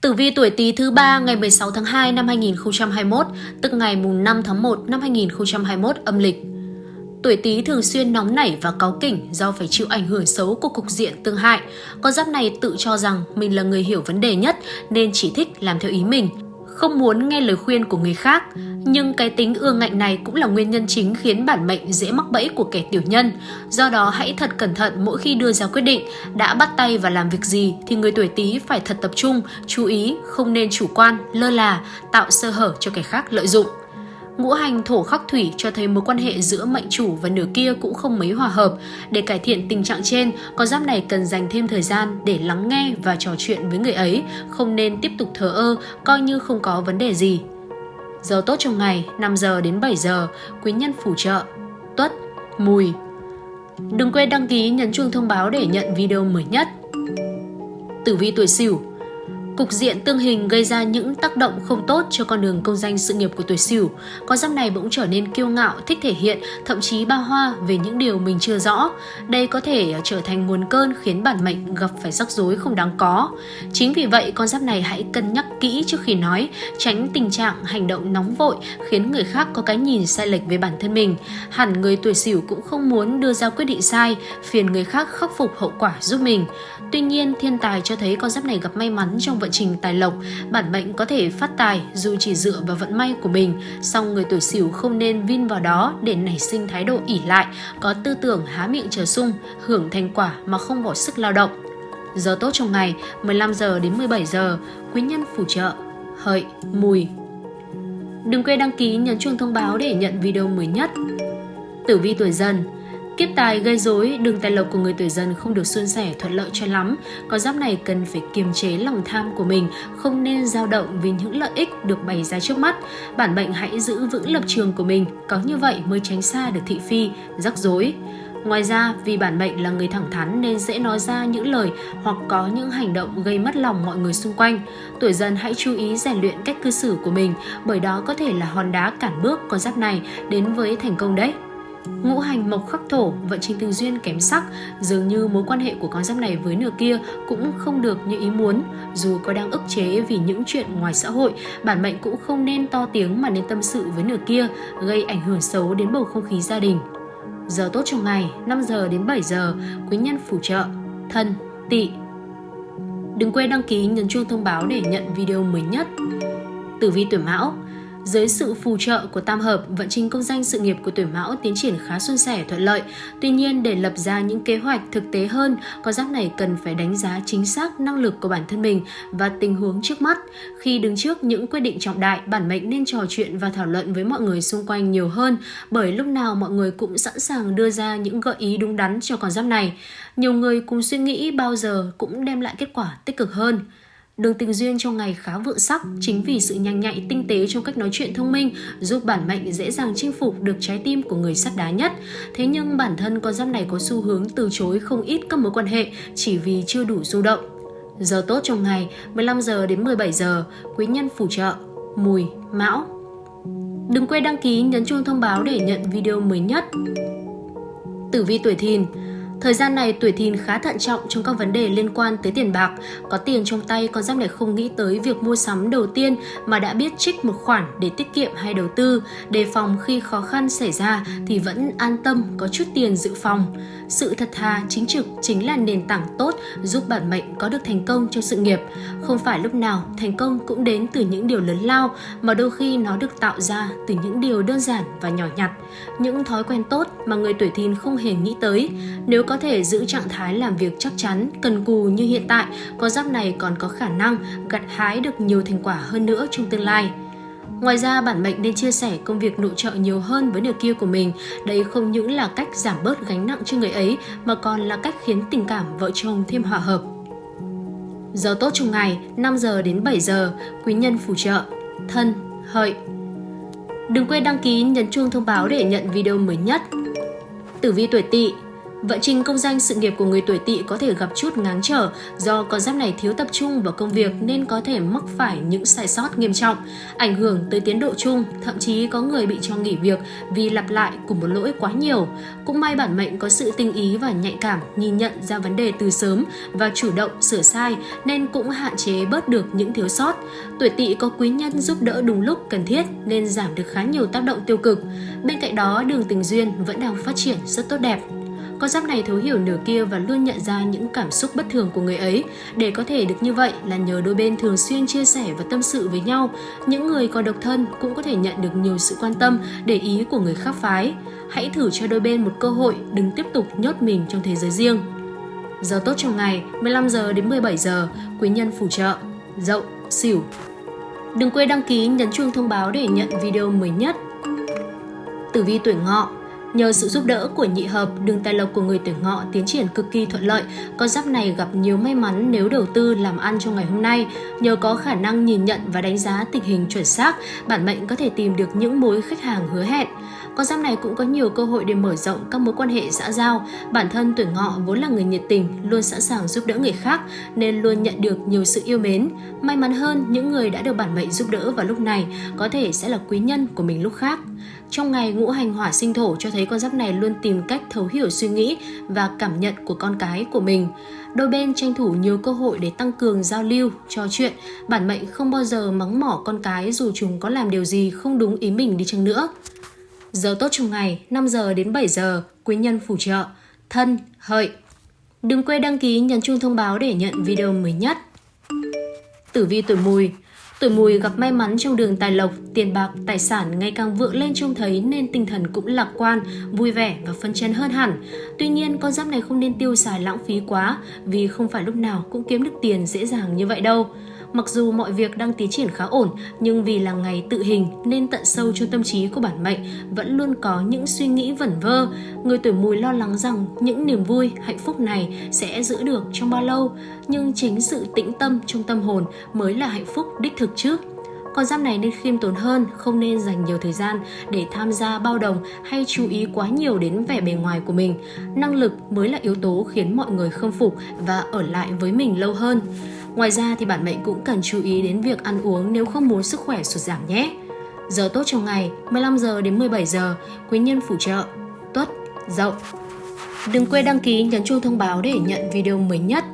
Tử vi tuổi Tý thứ ba ngày 16 tháng 2 năm 2021, tức ngày mùng 5 tháng 1 năm 2021 âm lịch. Tuổi Tý thường xuyên nóng nảy và cáu kỉnh do phải chịu ảnh hưởng xấu của cục diện tương hại. Con giáp này tự cho rằng mình là người hiểu vấn đề nhất nên chỉ thích làm theo ý mình, không muốn nghe lời khuyên của người khác. Nhưng cái tính ương ngạnh này cũng là nguyên nhân chính khiến bản mệnh dễ mắc bẫy của kẻ tiểu nhân. Do đó hãy thật cẩn thận mỗi khi đưa ra quyết định, đã bắt tay và làm việc gì thì người tuổi Tý phải thật tập trung, chú ý, không nên chủ quan, lơ là, tạo sơ hở cho kẻ khác lợi dụng. Ngũ hành thổ khắc thủy cho thấy mối quan hệ giữa mệnh chủ và nửa kia cũng không mấy hòa hợp. Để cải thiện tình trạng trên, con giáp này cần dành thêm thời gian để lắng nghe và trò chuyện với người ấy, không nên tiếp tục thờ ơ, coi như không có vấn đề gì. Giờ tốt trong ngày 5 giờ đến 7 giờ, quý nhân phù trợ, tuất, mùi. Đừng quên đăng ký nhấn chuông thông báo để nhận video mới nhất. Tử vi tuổi Sửu Cục diện tương hình gây ra những tác động không tốt cho con đường công danh sự nghiệp của tuổi Sửu. Con giáp này bỗng trở nên kiêu ngạo, thích thể hiện, thậm chí bao hoa về những điều mình chưa rõ. Đây có thể trở thành nguồn cơn khiến bản mệnh gặp phải rắc rối không đáng có. Chính vì vậy, con giáp này hãy cân nhắc kỹ trước khi nói, tránh tình trạng hành động nóng vội khiến người khác có cái nhìn sai lệch về bản thân mình. Hẳn người tuổi Sửu cũng không muốn đưa ra quyết định sai, phiền người khác khắc phục hậu quả giúp mình. Tuy nhiên, thiên tài cho thấy con giáp này gặp may mắn trong vận trình tài lộc, bản mệnh có thể phát tài dù chỉ dựa vào vận may của mình, song người tuổi Sửu không nên vin vào đó để nảy sinh thái độ ỉ lại, có tư tưởng há miệng chờ sung, hưởng thành quả mà không bỏ sức lao động. Giờ tốt trong ngày 15 giờ đến 17 giờ, quý nhân phù trợ, hợi, mùi. Đừng quên đăng ký nhấn chuông thông báo để nhận video mới nhất. Tử vi tuổi dần Kiếp tài gây rối, đường tài lộc của người tuổi dần không được suôn sẻ thuận lợi cho lắm. Con giáp này cần phải kiềm chế lòng tham của mình, không nên dao động vì những lợi ích được bày ra trước mắt. Bản mệnh hãy giữ vững lập trường của mình, có như vậy mới tránh xa được thị phi, rắc rối. Ngoài ra, vì bản mệnh là người thẳng thắn nên dễ nói ra những lời hoặc có những hành động gây mất lòng mọi người xung quanh. Tuổi dần hãy chú ý rèn luyện cách cư xử của mình, bởi đó có thể là hòn đá cản bước con giáp này đến với thành công đấy. Ngũ hành mộc khắc thổ, vận trình tình duyên kém sắc, dường như mối quan hệ của con giáp này với nửa kia cũng không được như ý muốn. Dù có đang ức chế vì những chuyện ngoài xã hội, bản mệnh cũng không nên to tiếng mà nên tâm sự với nửa kia, gây ảnh hưởng xấu đến bầu không khí gia đình. Giờ tốt trong ngày 5 giờ đến 7 giờ, quý nhân phù trợ, thân, tỵ. Đừng quên đăng ký nhấn chuông thông báo để nhận video mới nhất. Tử vi tuổi Mão dưới sự phù trợ của tam hợp, vận trình công danh sự nghiệp của tuổi Mão tiến triển khá suôn sẻ thuận lợi. Tuy nhiên, để lập ra những kế hoạch thực tế hơn, con giáp này cần phải đánh giá chính xác năng lực của bản thân mình và tình huống trước mắt. Khi đứng trước những quyết định trọng đại, bản mệnh nên trò chuyện và thảo luận với mọi người xung quanh nhiều hơn, bởi lúc nào mọi người cũng sẵn sàng đưa ra những gợi ý đúng đắn cho con giáp này. Nhiều người cùng suy nghĩ bao giờ cũng đem lại kết quả tích cực hơn. Đường tình duyên trong ngày khá vượng sắc, chính vì sự nhanh nhạy tinh tế trong cách nói chuyện thông minh giúp bản mệnh dễ dàng chinh phục được trái tim của người sắt đá nhất. Thế nhưng bản thân con giáp này có xu hướng từ chối không ít các mối quan hệ chỉ vì chưa đủ du động. Giờ tốt trong ngày 15 giờ đến 17 giờ, quý nhân phù trợ, mùi, mão. Đừng quên đăng ký nhấn chuông thông báo để nhận video mới nhất. Tử vi tuổi thìn Thời gian này tuổi thìn khá thận trọng trong các vấn đề liên quan tới tiền bạc. Có tiền trong tay, con giáp này không nghĩ tới việc mua sắm đầu tiên mà đã biết trích một khoản để tiết kiệm hay đầu tư. Đề phòng khi khó khăn xảy ra thì vẫn an tâm có chút tiền dự phòng. Sự thật thà, chính trực chính là nền tảng tốt giúp bản mệnh có được thành công trong sự nghiệp. Không phải lúc nào thành công cũng đến từ những điều lớn lao mà đôi khi nó được tạo ra từ những điều đơn giản và nhỏ nhặt. Những thói quen tốt mà người tuổi thìn không hề nghĩ tới. Nếu có thể giữ trạng thái làm việc chắc chắn, cần cù như hiện tại, con giáp này còn có khả năng gặt hái được nhiều thành quả hơn nữa trong tương lai. Ngoài ra, bản mệnh nên chia sẻ công việc nội trợ nhiều hơn với nửa kia của mình. Đây không những là cách giảm bớt gánh nặng cho người ấy, mà còn là cách khiến tình cảm vợ chồng thêm hòa hợp. Giờ tốt trong ngày 5 giờ đến 7 giờ, quý nhân phù trợ, thân, hợi. Đừng quên đăng ký nhấn chuông thông báo để nhận video mới nhất. Tử vi tuổi tỵ Vận trình công danh sự nghiệp của người tuổi tỵ có thể gặp chút ngáng trở do con giáp này thiếu tập trung vào công việc nên có thể mắc phải những sai sót nghiêm trọng, ảnh hưởng tới tiến độ chung, thậm chí có người bị cho nghỉ việc vì lặp lại cùng một lỗi quá nhiều. Cũng may bản mệnh có sự tinh ý và nhạy cảm, nhìn nhận ra vấn đề từ sớm và chủ động sửa sai nên cũng hạn chế bớt được những thiếu sót. Tuổi tỵ có quý nhân giúp đỡ đúng lúc cần thiết nên giảm được khá nhiều tác động tiêu cực. Bên cạnh đó, đường tình duyên vẫn đang phát triển rất tốt đẹp. Con giáp này thấu hiểu nửa kia và luôn nhận ra những cảm xúc bất thường của người ấy. Để có thể được như vậy là nhờ đôi bên thường xuyên chia sẻ và tâm sự với nhau. Những người còn độc thân cũng có thể nhận được nhiều sự quan tâm, để ý của người khác phái. Hãy thử cho đôi bên một cơ hội, đừng tiếp tục nhốt mình trong thế giới riêng. Giờ tốt trong ngày 15 giờ đến 17 giờ, quý nhân phù trợ, dậu, xỉu. Đừng quên đăng ký nhấn chuông thông báo để nhận video mới nhất. Tử vi tuổi ngọ Nhờ sự giúp đỡ của nhị hợp, đường tài lộc của người tuổi ngọ tiến triển cực kỳ thuận lợi. Con giáp này gặp nhiều may mắn nếu đầu tư làm ăn trong ngày hôm nay. Nhờ có khả năng nhìn nhận và đánh giá tình hình chuẩn xác, bản mệnh có thể tìm được những mối khách hàng hứa hẹn. Con giáp này cũng có nhiều cơ hội để mở rộng các mối quan hệ xã giao. Bản thân tuổi ngọ vốn là người nhiệt tình, luôn sẵn sàng giúp đỡ người khác nên luôn nhận được nhiều sự yêu mến. May mắn hơn, những người đã được bản mệnh giúp đỡ vào lúc này có thể sẽ là quý nhân của mình lúc khác. Trong ngày ngũ hành hỏa sinh thổ cho thấy con giáp này luôn tìm cách thấu hiểu suy nghĩ và cảm nhận của con cái của mình. Đôi bên tranh thủ nhiều cơ hội để tăng cường giao lưu, trò chuyện. Bản mệnh không bao giờ mắng mỏ con cái dù chúng có làm điều gì không đúng ý mình đi chăng nữa. Giờ tốt trong ngày 5 giờ đến 7 giờ, quý nhân phù trợ, thân, hợi. Đừng quên đăng ký nhấn chuông thông báo để nhận video mới nhất. Tử vi tuổi mùi Tuổi mùi gặp may mắn trong đường tài lộc, tiền bạc, tài sản ngày càng vượng lên trông thấy nên tinh thần cũng lạc quan, vui vẻ và phân chấn hơn hẳn. Tuy nhiên, con giáp này không nên tiêu xài lãng phí quá vì không phải lúc nào cũng kiếm được tiền dễ dàng như vậy đâu. Mặc dù mọi việc đang tiến triển khá ổn, nhưng vì là ngày tự hình nên tận sâu trong tâm trí của bản mệnh vẫn luôn có những suy nghĩ vẩn vơ. Người tuổi mùi lo lắng rằng những niềm vui, hạnh phúc này sẽ giữ được trong bao lâu, nhưng chính sự tĩnh tâm trong tâm hồn mới là hạnh phúc đích thực trước. Con giáp này nên khiêm tốn hơn, không nên dành nhiều thời gian để tham gia bao đồng hay chú ý quá nhiều đến vẻ bề ngoài của mình. Năng lực mới là yếu tố khiến mọi người khâm phục và ở lại với mình lâu hơn. Ngoài ra thì bản mệnh cũng cần chú ý đến việc ăn uống nếu không muốn sức khỏe sụt giảm nhé. Giờ tốt trong ngày 15 giờ đến 17 giờ, quý nhân phù trợ, tuất, dậu. Đừng quên đăng ký nhấn chuông thông báo để nhận video mới nhất.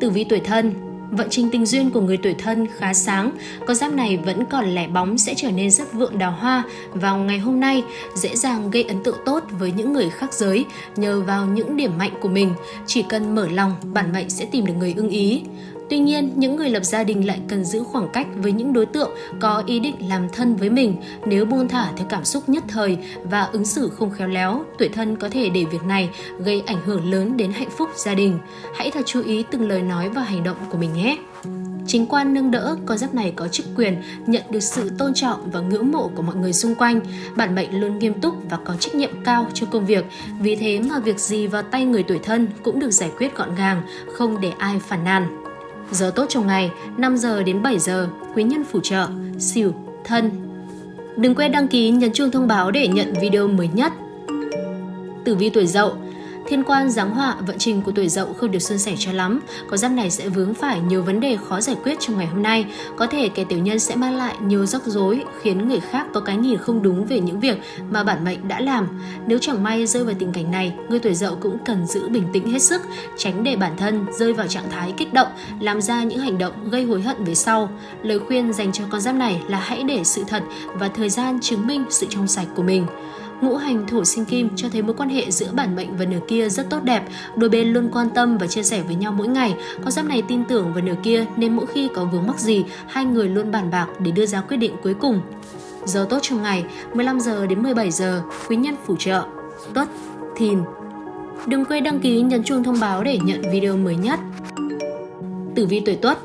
Tử vi tuổi thân Vận trình tình duyên của người tuổi thân khá sáng, con giáp này vẫn còn lẻ bóng sẽ trở nên rất vượng đào hoa vào ngày hôm nay, dễ dàng gây ấn tượng tốt với những người khác giới nhờ vào những điểm mạnh của mình. Chỉ cần mở lòng, bản mệnh sẽ tìm được người ưng ý. Tuy nhiên, những người lập gia đình lại cần giữ khoảng cách với những đối tượng có ý định làm thân với mình. Nếu buông thả theo cảm xúc nhất thời và ứng xử không khéo léo, tuổi thân có thể để việc này gây ảnh hưởng lớn đến hạnh phúc gia đình. Hãy thật chú ý từng lời nói và hành động của mình nhé. Chính quan nâng đỡ, con giáp này có chức quyền, nhận được sự tôn trọng và ngưỡng mộ của mọi người xung quanh. Bản mệnh luôn nghiêm túc và có trách nhiệm cao cho công việc. Vì thế mà việc gì vào tay người tuổi thân cũng được giải quyết gọn gàng, không để ai phản nàn. Giờ tốt trong ngày 5 giờ đến 7 giờ, quý nhân phù trợ, xỉu, thân. Đừng quên đăng ký nhấn chuông thông báo để nhận video mới nhất. Tử vi tuổi dậu Thiên quan giáng họa vận trình của tuổi dậu không được suôn sẻ cho lắm, có giáp này sẽ vướng phải nhiều vấn đề khó giải quyết trong ngày hôm nay. Có thể kẻ tiểu nhân sẽ mang lại nhiều rắc rối, khiến người khác có cái nhìn không đúng về những việc mà bản mệnh đã làm. Nếu chẳng may rơi vào tình cảnh này, người tuổi dậu cũng cần giữ bình tĩnh hết sức, tránh để bản thân rơi vào trạng thái kích động, làm ra những hành động gây hối hận về sau. Lời khuyên dành cho con giáp này là hãy để sự thật và thời gian chứng minh sự trong sạch của mình. Ngũ hành thổ sinh kim cho thấy mối quan hệ giữa bản mệnh và nửa kia rất tốt đẹp, đôi bên luôn quan tâm và chia sẻ với nhau mỗi ngày. Con giáp này tin tưởng vào nửa kia nên mỗi khi có vướng mắc gì, hai người luôn bàn bạc để đưa ra quyết định cuối cùng. Giờ tốt trong ngày 15 giờ đến 17 giờ, quý nhân phù trợ, tuất, thìn. Đừng quên đăng ký nhấn chuông thông báo để nhận video mới nhất. Tử vi tuổi tuất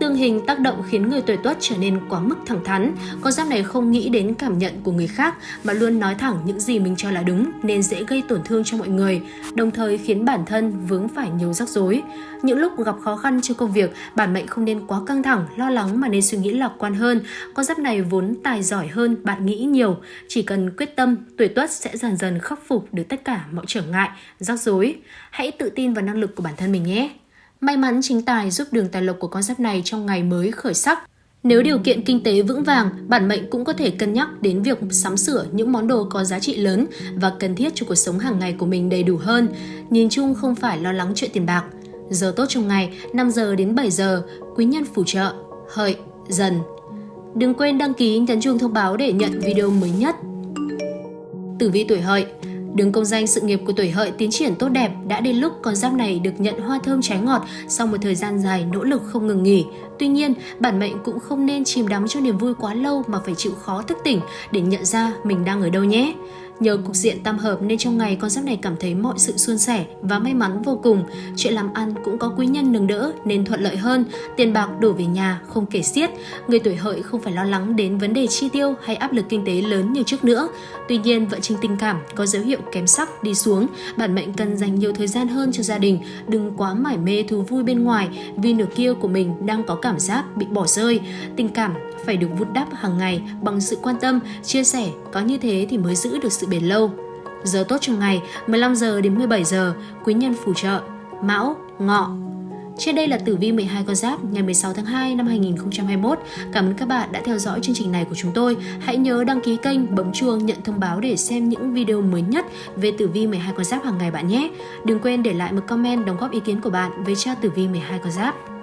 Tương hình tác động khiến người tuổi tuất trở nên quá mức thẳng thắn. Con giáp này không nghĩ đến cảm nhận của người khác mà luôn nói thẳng những gì mình cho là đúng nên dễ gây tổn thương cho mọi người, đồng thời khiến bản thân vướng phải nhiều rắc rối. Những lúc gặp khó khăn trong công việc, bản mệnh không nên quá căng thẳng, lo lắng mà nên suy nghĩ lạc quan hơn. Con giáp này vốn tài giỏi hơn bạn nghĩ nhiều, chỉ cần quyết tâm, tuổi tuất sẽ dần dần khắc phục được tất cả mọi trở ngại, rắc rối. Hãy tự tin vào năng lực của bản thân mình nhé. May mắn chính tài giúp đường tài lộc của con giáp này trong ngày mới khởi sắc. Nếu điều kiện kinh tế vững vàng, bản mệnh cũng có thể cân nhắc đến việc sắm sửa những món đồ có giá trị lớn và cần thiết cho cuộc sống hàng ngày của mình đầy đủ hơn. Nhìn chung không phải lo lắng chuyện tiền bạc. Giờ tốt trong ngày 5 giờ đến 7 giờ, quý nhân phù trợ, hợi, dần. Đừng quên đăng ký nhấn chuông thông báo để nhận video mới nhất. Tử vi tuổi hợi Đường công danh sự nghiệp của tuổi hợi tiến triển tốt đẹp, đã đến lúc con giáp này được nhận hoa thơm trái ngọt sau một thời gian dài nỗ lực không ngừng nghỉ. Tuy nhiên, bản mệnh cũng không nên chìm đắm cho niềm vui quá lâu mà phải chịu khó thức tỉnh để nhận ra mình đang ở đâu nhé. Nhờ cục diện tam hợp nên trong ngày con giáp này cảm thấy mọi sự suôn sẻ và may mắn vô cùng. Chuyện làm ăn cũng có quý nhân nâng đỡ nên thuận lợi hơn, tiền bạc đổ về nhà không kể xiết. Người tuổi hợi không phải lo lắng đến vấn đề chi tiêu hay áp lực kinh tế lớn như trước nữa. Tuy nhiên, vận trình tình cảm có dấu hiệu kém sắc đi xuống, bản mệnh cần dành nhiều thời gian hơn cho gia đình, đừng quá mải mê thú vui bên ngoài vì nửa kia của mình đang có cảm giác bị bỏ rơi. Tình cảm phải được vun đắp hàng ngày bằng sự quan tâm, chia sẻ, có như thế thì mới giữ được sự bền lâu. Giờ tốt trong ngày 15 giờ đến 17 giờ, quý nhân phù trợ, Mão, Ngọ. Trên đây là tử vi 12 con giáp ngày 16 tháng 2 năm 2021. Cảm ơn các bạn đã theo dõi chương trình này của chúng tôi. Hãy nhớ đăng ký kênh, bấm chuông nhận thông báo để xem những video mới nhất về tử vi 12 con giáp hàng ngày bạn nhé. Đừng quên để lại một comment đóng góp ý kiến của bạn về cho tử vi 12 con giáp.